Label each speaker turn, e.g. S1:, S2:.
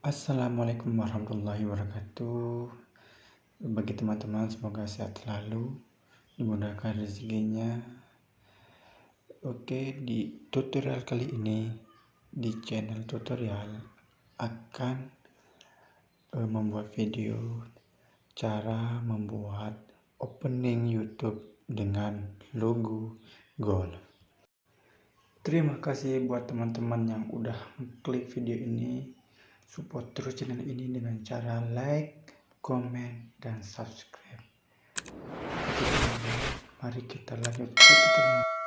S1: Assalamualaikum warahmatullahi wabarakatuh. Bagi teman-teman semoga sehat selalu Dimudahkan rezekinya. Oke di tutorial kali ini Di channel tutorial Akan uh, membuat video Cara membuat opening youtube Dengan logo gold. Terima kasih buat teman-teman yang udah klik video ini Support terus channel ini dengan cara like, komen, dan subscribe. Mari kita lanjut ke tutorial.